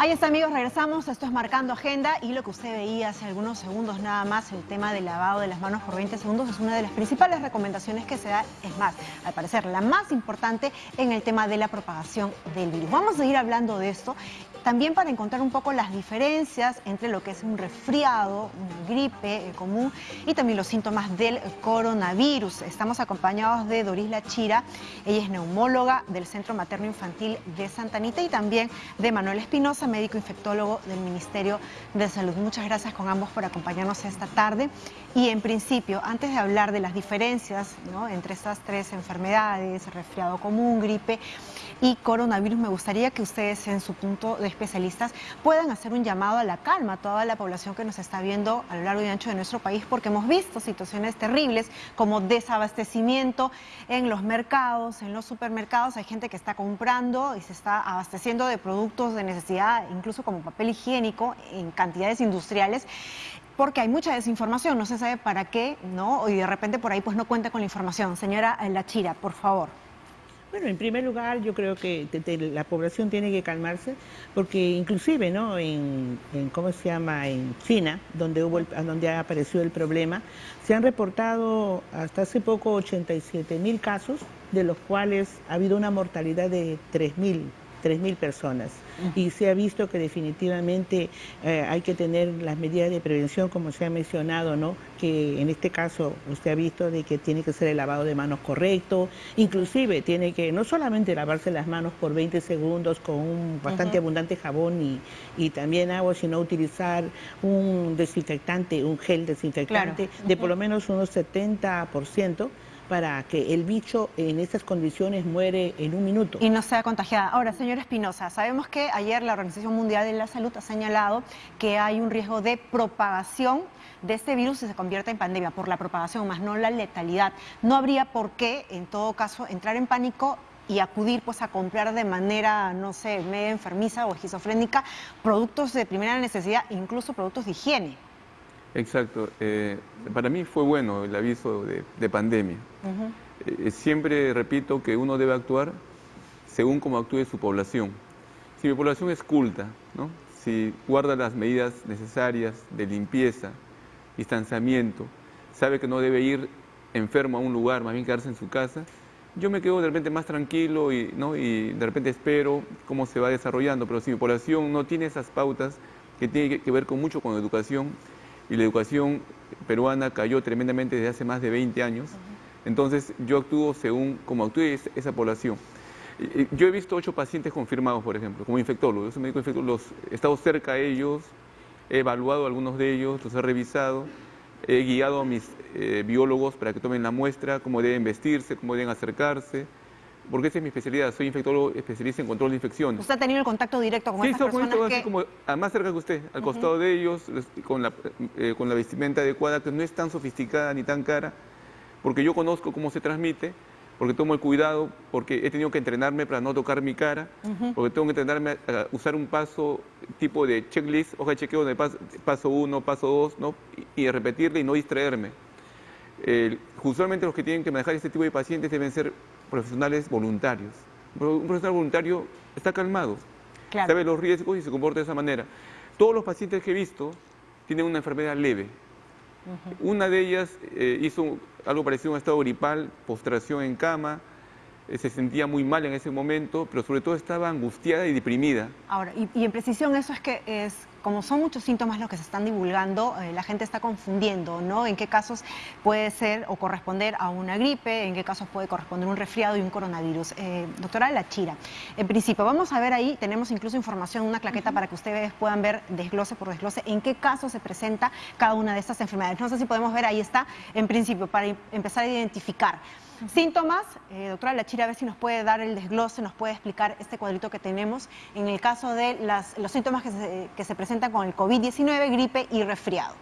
Ahí está amigos, regresamos, esto es Marcando Agenda y lo que usted veía hace algunos segundos nada más, el tema del lavado de las manos por 20 segundos es una de las principales recomendaciones que se da, es más, al parecer la más importante en el tema de la propagación del virus. Vamos a seguir hablando de esto también para encontrar un poco las diferencias entre lo que es un resfriado, una gripe común y también los síntomas del coronavirus. Estamos acompañados de Doris Lachira, ella es neumóloga del Centro Materno Infantil de Santa Anita y también de Manuel Espinosa, médico infectólogo del Ministerio de Salud. Muchas gracias con ambos por acompañarnos esta tarde. Y en principio, antes de hablar de las diferencias entre estas tres enfermedades, resfriado común, gripe y coronavirus, me gustaría que ustedes en su punto de especialistas puedan hacer un llamado a la calma a toda la población que nos está viendo a lo largo y ancho de nuestro país, porque hemos visto situaciones terribles como desabastecimiento en los mercados, en los supermercados. Hay gente que está comprando y se está abasteciendo de productos de necesidad, incluso como papel higiénico, en cantidades industriales porque hay mucha desinformación, no se sabe para qué, ¿no? Y de repente por ahí pues no cuenta con la información. Señora Lachira, por favor. Bueno, en primer lugar, yo creo que la población tiene que calmarse, porque inclusive, ¿no? En, ¿cómo se llama? En China, donde hubo, donde apareció el problema, se han reportado hasta hace poco 87 mil casos, de los cuales ha habido una mortalidad de 3 mil 3.000 personas. Y se ha visto que definitivamente eh, hay que tener las medidas de prevención, como se ha mencionado, ¿no? que en este caso usted ha visto de que tiene que ser el lavado de manos correcto, inclusive tiene que no solamente lavarse las manos por 20 segundos con un bastante abundante jabón y, y, también agua, sino utilizar un desinfectante, un gel desinfectante de por lo menos unos 70%, para que el bicho en estas condiciones muere en un minuto. Y no sea contagiada. Ahora, señor Espinosa, sabemos que ayer la Organización Mundial de la Salud ha señalado que hay un riesgo de propagación de este virus si se convierte en pandemia, por la propagación, más no la letalidad. No habría por qué, en todo caso, entrar en pánico y acudir pues a comprar de manera, no sé, medio enfermiza o esquizofrénica productos de primera necesidad, incluso productos de higiene. Exacto. Eh, para mí fue bueno el aviso de, pandemia. Eh, siempre repito que uno debe actuar según cómo actúe su población. Si mi población es culta, ¿no? si guarda las medidas necesarias de limpieza, distanciamiento, sabe que no debe ir enfermo a un lugar, más bien quedarse en su casa, yo me quedo de repente más tranquilo y, ¿no? y de repente espero cómo se va desarrollando. Pero si mi población no tiene esas pautas que tienen que ver con mucho con educación, y la educación peruana cayó tremendamente desde hace más de 20 años. Entonces yo actúo según como actúe esa población. Yo he visto ocho pacientes confirmados, por ejemplo, como infectólogo. Infectólogo, los, he estado cerca a ellos, he evaluado algunos de ellos, los he revisado, he guiado a mis eh, biólogos para que tomen la muestra, cómo deben vestirse, cómo deben acercarse, porque esa es mi especialidad, soy infectólogo especialista en control de infecciones. ¿Usted ha tenido el contacto directo con sí, estas personas que... así como, más cerca que usted, al costado de ellos, con la, eh, con la vestimenta adecuada, que no es tan sofisticada ni tan cara, porque yo conozco cómo se transmite, porque tomo el cuidado, porque he tenido que entrenarme para no tocar mi cara, porque tengo que entrenarme a, usar un paso tipo de checklist, hoja de chequeo de paso, uno, paso dos, ¿no? y, y repetirle y no distraerme. usualmente los que tienen que manejar este tipo de pacientes deben ser profesionales voluntarios. Un profesional voluntario está calmado, sabe los riesgos y se comporta de esa manera. Todos los pacientes que he visto tienen una enfermedad leve. Una de ellas eh, hizo algo parecido a un estado gripal, postración en cama, se sentía muy mal en ese momento, pero sobre todo estaba angustiada y deprimida. Ahora, y, y en precisión eso es que es como son muchos síntomas los que se están divulgando, eh, la gente está confundiendo, ¿no? En qué casos puede ser o corresponder a una gripe, en qué casos puede corresponder un resfriado y un coronavirus. Eh, doctora Lachira, en principio, vamos a ver ahí, tenemos incluso información, una claqueta para que ustedes puedan ver desglose por desglose en qué casos se presenta cada una de estas enfermedades. No sé si podemos ver, ahí está, en principio, para empezar a identificar. Síntomas, eh, doctora Lachira, a ver si nos puede dar el desglose, nos puede explicar este cuadrito que tenemos en el caso de los síntomas que se, que se presentan con el COVID-19, gripe y resfriado.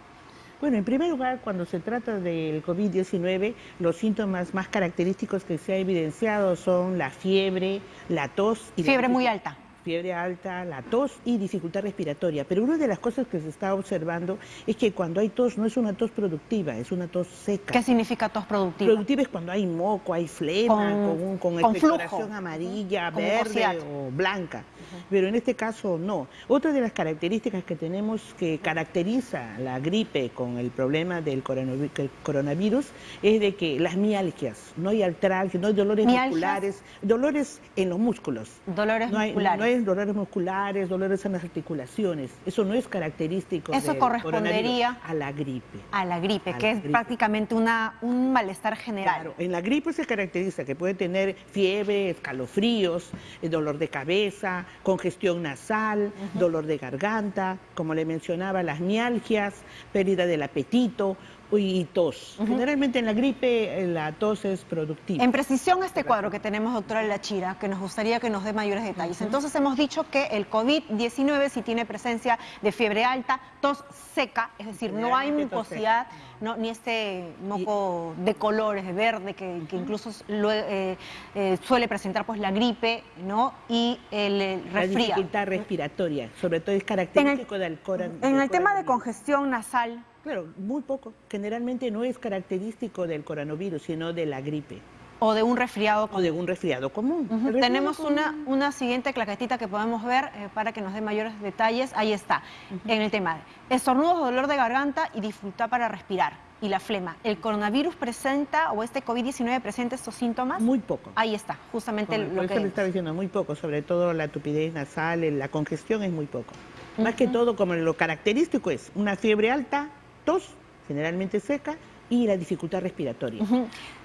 Bueno, en primer lugar, cuando se trata del COVID-19, los síntomas más característicos que se ha evidenciado son la fiebre, la tos y fiebre muy alta fiebre alta, la tos y dificultad respiratoria. Pero una de las cosas que se está observando es que cuando hay tos no es una tos productiva, es una tos seca. ¿Qué significa tos productiva? Productiva es cuando hay moco, hay flema, con, con, con, amarilla, verde o blanca. pero en este caso no. Otra de las características que tenemos que caracteriza la gripe con el problema del coronavirus es de que las mialgias, no hay artralgia, no hay dolores musculares, dolores en los músculos. Dolores no hay, musculares. No hay dolores musculares, dolores en las articulaciones. Eso no es característico Eso correspondería a la gripe. A la gripe, que es prácticamente una, un malestar general. Claro, en la gripe se caracteriza que puede tener fiebre, escalofríos, eh, dolor de cabeza, congestión nasal, dolor de garganta, como le mencionaba, las mialgias, pérdida del apetito, y tos. Generalmente en la gripe eh, la tos es productiva. En precisión este cuadro que tenemos, doctora Lachira, que nos gustaría que nos dé mayores detalles. Entonces hemos dicho que el COVID-19 si tiene presencia de fiebre alta, tos seca, es decir, no hay mucosidad, no, ni este moco de colores, de verde, que, incluso eh, eh, suele presentar pues la gripe, ¿no? Y el, resfriado. La dificultad respiratoria, sobre todo es característico del coronavirus. En el tema de congestión nasal, Claro, muy poco. Generalmente no es característico del coronavirus, sino de la gripe. O de un resfriado común. O de un resfriado común. Tenemos Una, una siguiente claquetita que podemos ver eh, para que nos dé mayores detalles. Ahí está, en el tema de estornudos, dolor de garganta y dificultad para respirar. Y la flema. ¿El coronavirus presenta o este COVID-19 presenta estos síntomas? Muy poco. Ahí está, justamente lo que... Eso le está diciendo, muy poco, sobre todo la tupidez nasal, la congestión es muy poco. Más que todo, como lo característico es una fiebre alta, tos, generalmente seca, y la dificultad respiratoria.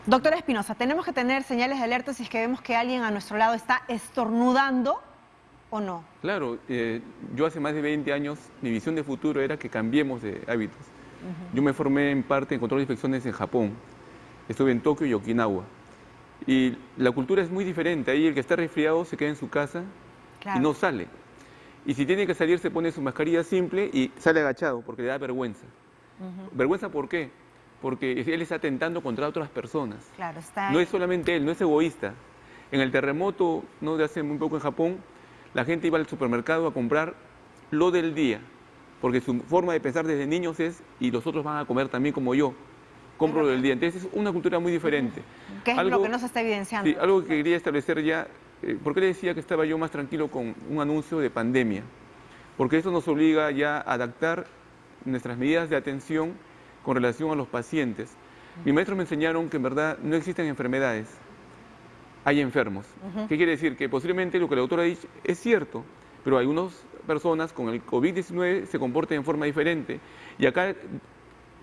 Doctora Espinosa, ¿tenemos que tener señales de alerta si es que vemos que alguien a nuestro lado está estornudando o no? Claro, eh, yo hace más de 20 años, mi visión de futuro era que cambiemos de hábitos. Yo me formé en parte en control de infecciones en Japón. Estuve en Tokio y Okinawa. Y la cultura es muy diferente. Ahí el que está resfriado se queda en su casa y no sale. Y si tiene que salir se pone su mascarilla simple y sale agachado porque le da vergüenza. Vergüenza, ¿por qué? Porque él está atentando contra otras personas. Claro, está no es solamente él, no es egoísta. En el terremoto, no de hace muy poco en Japón, la gente iba al supermercado a comprar lo del día, porque su forma de pensar desde niños es, y los otros van a comer también como yo, compro lo del día. Entonces es una cultura muy diferente. ¿Qué es lo que no se está evidenciando? Sí, algo que quería establecer ya, eh, ¿por qué le decía que estaba yo más tranquilo con un anuncio de pandemia? Porque eso nos obliga ya a adaptar nuestras medidas de atención con relación a los pacientes. Mis maestros me enseñaron que en verdad no existen enfermedades, hay enfermos. ¿Qué quiere decir? Que posiblemente lo que la doctora ha dicho es cierto, pero algunas personas con el COVID-19 se comportan de forma diferente. Y acá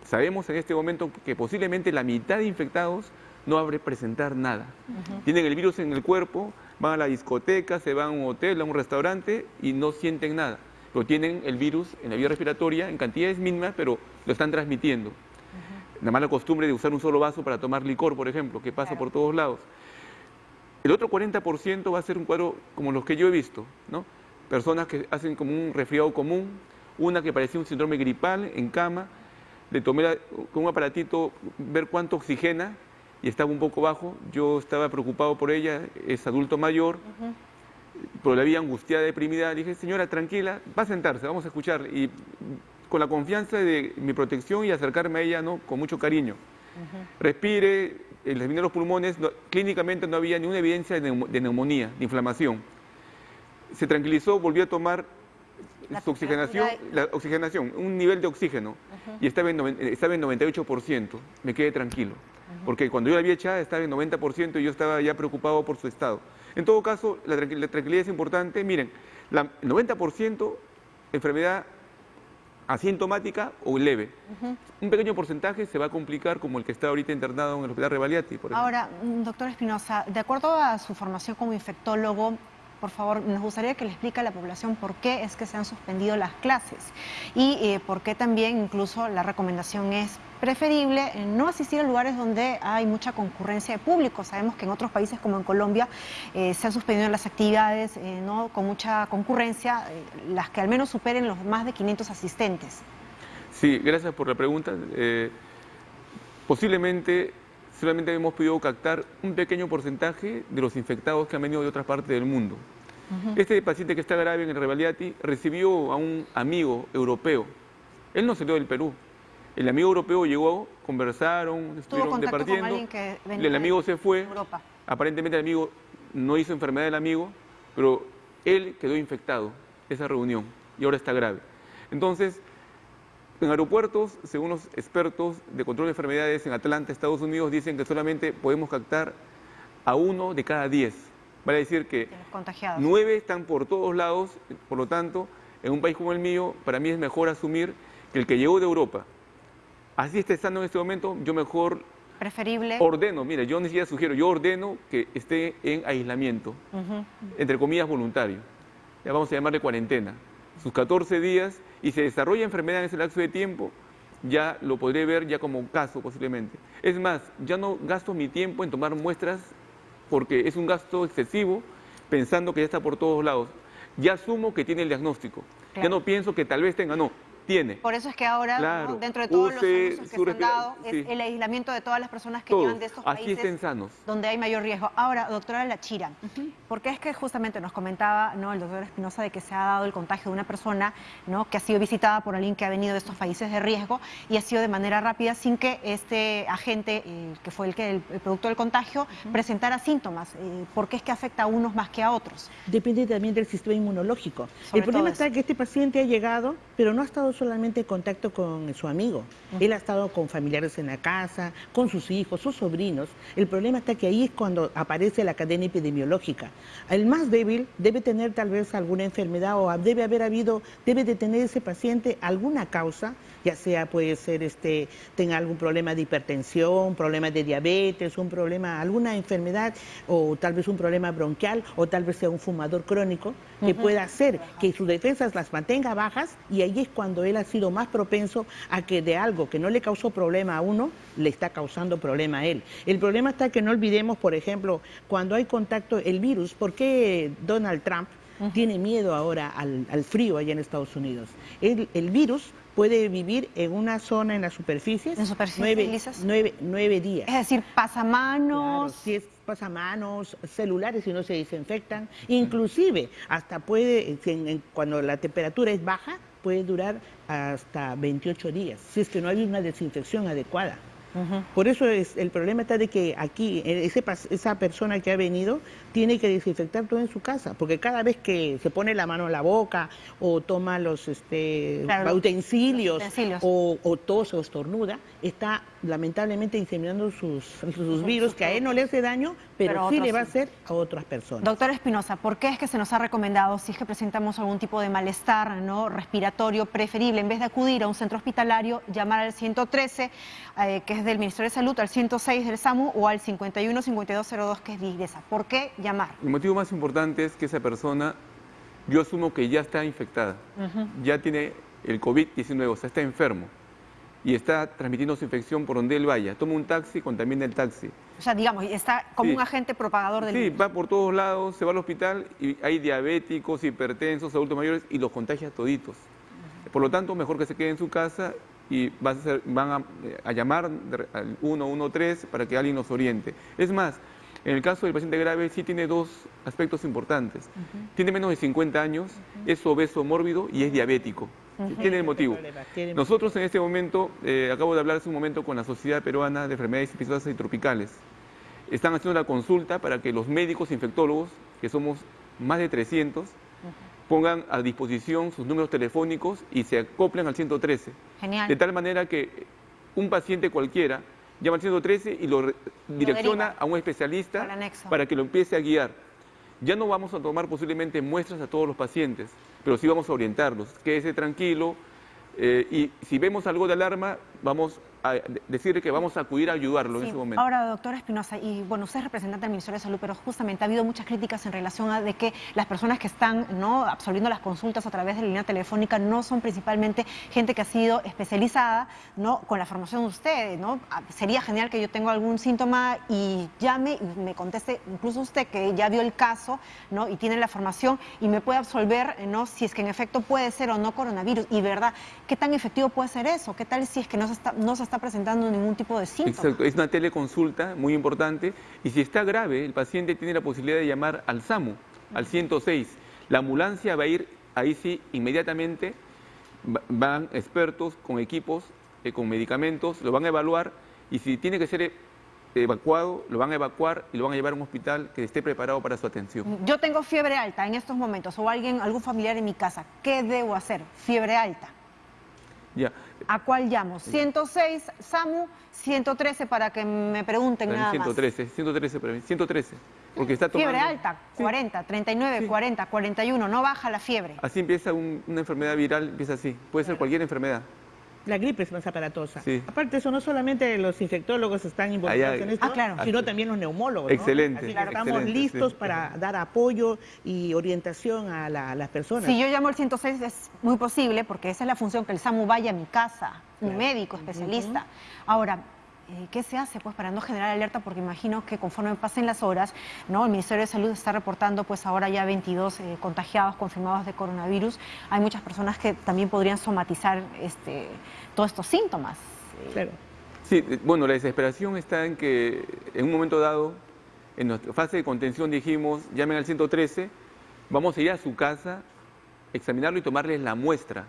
sabemos en este momento que posiblemente la mitad de infectados no va a presentar nada. Tienen el virus en el cuerpo, van a la discoteca, se van a un hotel, a un restaurante y no sienten nada pero tienen el virus en la vía respiratoria en cantidades mínimas, pero lo están transmitiendo. La mala costumbre de usar un solo vaso para tomar licor, por ejemplo, que pasa por todos lados. El otro 40% va a ser un cuadro como los que yo he visto, ¿no? Personas que hacen como un resfriado común, una que parecía un síndrome gripal en cama, le tomé con un aparatito ver cuánto oxigena y estaba un poco bajo. Yo estaba preocupado por ella, es adulto mayor, pero la vida angustiada, deprimida, dije, señora, tranquila, va a sentarse, vamos a escuchar. Y con la confianza de mi protección y acercarme a ella ¿no? con mucho cariño. Respire, el de los pulmones, clínicamente no había ninguna evidencia de, neumonía, de inflamación. Se tranquilizó, volvió a tomar su oxigenación, la oxigenación, un nivel de oxígeno, y estaba en, estaba en 98%. Me quedé tranquilo, porque cuando yo la había echado estaba en 90% y yo estaba ya preocupado por su estado. En todo caso, la, tranquilidad es importante. Miren, el 90% enfermedad asintomática o leve. Un pequeño porcentaje se va a complicar como el que está ahorita internado en el Hospital Revaliati. Por Ahora, mm, doctor Espinosa, de acuerdo a su formación como infectólogo, por favor, nos gustaría que le explique a la población por qué es que se han suspendido las clases y eh, por qué también incluso la recomendación es preferible no asistir a lugares donde hay mucha concurrencia de público. Sabemos que en otros países como en Colombia eh, se han suspendido las actividades eh, ¿no? con mucha concurrencia, las que al menos superen los más de 500 asistentes. Sí, gracias por la pregunta. posiblemente solamente hemos podido captar un pequeño porcentaje de los infectados que han venido de otras partes del mundo. Este paciente que está grave en el Revaliati recibió a un amigo europeo. Él no salió del Perú. El amigo europeo llegó, conversaron, estuvieron departiendo. el amigo se fue. Aparentemente el amigo no hizo enfermedad del amigo, pero él quedó infectado, esa reunión, y ahora está grave. Entonces, en aeropuertos, según los expertos de control de enfermedades en Atlanta, Estados Unidos, dicen que solamente podemos captar a uno de cada diez. Vale decir que nueve están por todos lados, por lo tanto, en un país como el mío, para mí es mejor asumir que el que llegó de Europa, así está estando en este momento, yo mejor preferible. Ordeno, mire, yo ni siquiera sugiero, yo ordeno que esté en aislamiento, entre comillas voluntario. Ya vamos a llamarle cuarentena. Sus 14 días y se desarrolla enfermedad en ese lapso de tiempo, ya lo podré ver ya como caso posiblemente. Es más, ya no gasto mi tiempo en tomar muestras porque es un gasto excesivo pensando que ya está por todos lados. Ya asumo que tiene el diagnóstico. Ya no pienso que tal vez tenga, no tiene. Por eso es que ahora, dentro de todos los anuncios que se han dado, es el aislamiento de todas las personas que llegan de estos países donde hay mayor riesgo. Ahora, doctora Lachira, ¿por qué es que justamente nos comentaba ¿no? el doctor Espinosa de que se ha dado el contagio de una persona ¿no? que ha sido visitada por alguien que ha venido de estos países de riesgo y ha sido de manera rápida sin que este agente, eh, que fue el, que, el, producto del contagio, presentara síntomas? Eh, ¿Por qué es que afecta a unos más que a otros? Depende también del sistema inmunológico. el problema está que este paciente ha llegado, pero no ha estado solamente contacto con su amigo, él ha estado con familiares en la casa, con sus hijos, sus sobrinos. El problema está que ahí es cuando aparece la cadena epidemiológica. El más débil debe tener tal vez alguna enfermedad o debe haber habido, debe de tener ese paciente alguna causa, ya sea puede ser este, tenga algún problema de hipertensión, problema de diabetes, un problema, alguna enfermedad o tal vez un problema bronquial o tal vez sea un fumador crónico que pueda hacer que sus defensas las mantenga bajas y ahí es cuando él ha sido más propenso a que de algo que no le causó problema a uno, le está causando problema a él. El problema está que no olvidemos, por ejemplo, cuando hay contacto, el virus, ¿por qué Donald Trump tiene miedo ahora al, frío allá en Estados Unidos? El, virus puede vivir en una zona en las superficies, ¿En superficies nueve, nueve, días. Es decir, pasamanos. si es pasamanos, celulares si no se desinfectan, inclusive hasta puede, cuando la temperatura es baja, puede durar hasta 28 días, si es que no hay una desinfección adecuada. Por eso es, el problema está de que aquí eh, esa persona que ha venido tiene que desinfectar todo en su casa, porque cada vez que se pone la mano en la boca o toma los, este, utensilios, O, o tose o estornuda, está lamentablemente inseminando sus, sus virus, que a él no le hace daño, pero, sí le va a hacer a otras personas. Doctor Espinosa, ¿por qué es que se nos ha recomendado, si es que presentamos algún tipo de malestar ¿no? respiratorio preferible, en vez de acudir a un centro hospitalario, llamar al 113, eh, que es del Ministerio de Salud, al 106 del SAMU o al 51-5202, que es de IGRESA? ¿Por qué llamar? El motivo más importante es que esa persona, yo asumo que ya está infectada, ya tiene el COVID-19, o sea, está enfermo y está transmitiendo su infección por donde él vaya. Toma un taxi, contamina el taxi. O sea, digamos, está como un agente propagador del Sí, va por todos lados, se va al hospital y hay diabéticos, hipertensos, adultos mayores y los contagia toditos. Por lo tanto, mejor que se quede en su casa y van a, a llamar al 113 para que alguien nos oriente. Es más, en el caso del paciente grave sí tiene dos aspectos importantes. Tiene menos de 50 años, es obeso mórbido y es diabético. Tiene el motivo. Nosotros en este momento, eh, acabo de hablar hace un momento con la Sociedad Peruana de Enfermedades Infecciosas y Tropicales. Están haciendo la consulta para que los médicos infectólogos, que somos más de 300, pongan a disposición sus números telefónicos y se acoplen al 113. Genial. De tal manera que un paciente cualquiera llama al 113 y lo, direcciona a un especialista para que lo empiece a guiar. Ya no vamos a tomar posiblemente muestras a todos los pacientes, pero sí vamos a orientarlos. Quédese tranquilo eh, y si vemos algo de alarma, vamos a decirle que vamos a acudir a ayudarlo en ese momento. Ahora, doctora Espinosa, y bueno, usted es representante del Ministerio de Salud, pero justamente ha habido muchas críticas en relación a de que las personas que están ¿no? absorbiendo las consultas a través de la línea telefónica no son principalmente gente que ha sido especializada ¿no? con la formación de ustedes. ¿no? Ah, sería genial que yo tenga algún síntoma y llame y me conteste, incluso usted que ya vio el caso ¿no? y tiene la formación y me puede absolver ¿no? si es que en efecto puede ser o no coronavirus. Y verdad, ¿qué tan efectivo puede ser eso? ¿Qué tal si es que no se está, no se está presentando ningún tipo de síntoma. Exacto, es una teleconsulta muy importante y si está grave, el paciente tiene la posibilidad de llamar al SAMU, al 106. La ambulancia va a ir ahí sí inmediatamente, van expertos con equipos, eh, con medicamentos, lo van a evaluar y si tiene que ser evacuado, lo van a evacuar y lo van a llevar a un hospital que esté preparado para su atención. Yo tengo fiebre alta en estos momentos o alguien, algún familiar en mi casa. ¿Qué debo hacer? Fiebre alta. Ya. ¿A cuál llamo? 106, SAMU, 113 para que me pregunten nada 113, más. 113 para mí, 113. Porque está tomando... Fiebre alta, 40, 39, 40, 41, no baja la fiebre. Así empieza una enfermedad viral, empieza así. Puede ser cualquier enfermedad. La gripe es más aparatosa. Aparte de eso, no solamente los infectólogos están involucrados en esto, ah, sino también los neumólogos. Excelente. estamos listos para dar apoyo y orientación a, las personas. Si yo llamo al 106 es muy posible, porque esa es la función, que el SAMU vaya a mi casa, un médico especialista. Ahora, ¿qué se hace pues para no generar alerta? Porque imagino que conforme pasen las horas, ¿no? El Ministerio de Salud está reportando pues ahora ya 22 eh, contagiados confirmados de coronavirus. Hay muchas personas que también podrían somatizar este, todos estos síntomas. Claro. Sí, eh, bueno, la desesperación está en que en un momento dado, en nuestra fase de contención dijimos, llamen al 113, vamos a ir a su casa, examinarlo y tomarles la muestra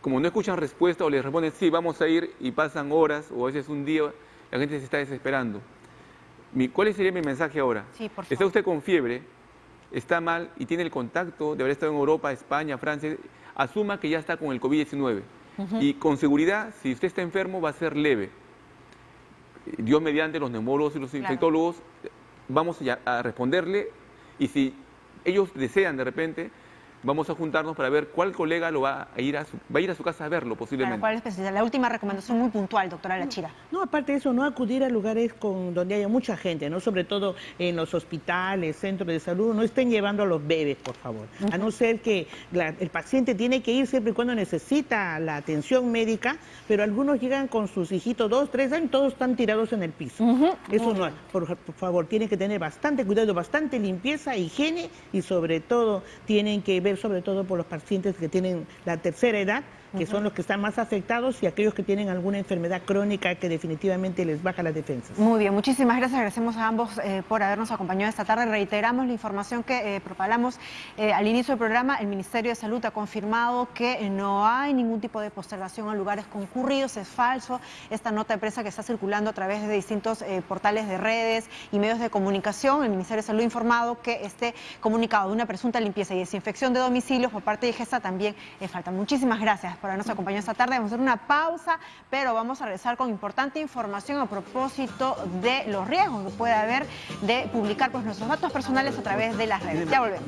como no escuchan respuesta o les responden sí, vamos a ir y pasan horas o a veces un día, la gente se está desesperando. ¿Cuál sería mi mensaje ahora? Sí, por Está usted con fiebre, está mal y tiene el contacto de haber estado en Europa, España, Francia, asuma que ya está con el COVID-19. Y con seguridad, si usted está enfermo, va a ser leve. Dios mediante los neumólogos y los infectólogos, vamos a responderle y si ellos desean de repente, vamos a juntarnos para ver cuál colega lo va a ir a su, va a ir a su casa a verlo posiblemente. ¿cuál es La última recomendación muy puntual, doctora Lachira. No, aparte de eso, no acudir a lugares con, donde haya mucha gente, no sobre todo en los hospitales, centros de salud, no estén llevando a los bebés, por favor. A no ser que el paciente tiene que ir siempre y cuando necesita la atención médica, pero algunos llegan con sus hijitos dos, tres años, todos están tirados en el piso. Eso no, por, por favor, tienen que tener bastante cuidado, bastante limpieza, higiene y sobre todo tienen que ver sobre todo por los pacientes que tienen la tercera edad, que son los que están más afectados y aquellos que tienen alguna enfermedad crónica que definitivamente les baja las defensas. Muy bien, muchísimas gracias. Agradecemos a ambos eh, por habernos acompañado esta tarde. Reiteramos la información que eh, propalamos eh, al inicio del programa. El Ministerio de Salud ha confirmado que no hay ningún tipo de postergación a lugares concurridos. Es falso esta nota de prensa que está circulando a través de distintos portales de redes y medios de comunicación. El Ministerio de Salud ha informado que este comunicado de una presunta limpieza y desinfección de domicilios por parte de GESA también falta. Muchísimas gracias por habernos acompañado esta tarde. Vamos a hacer una pausa, pero vamos a regresar con importante información a propósito de los riesgos que puede haber de publicar pues, nuestros datos personales a través de las redes. Ya volvemos.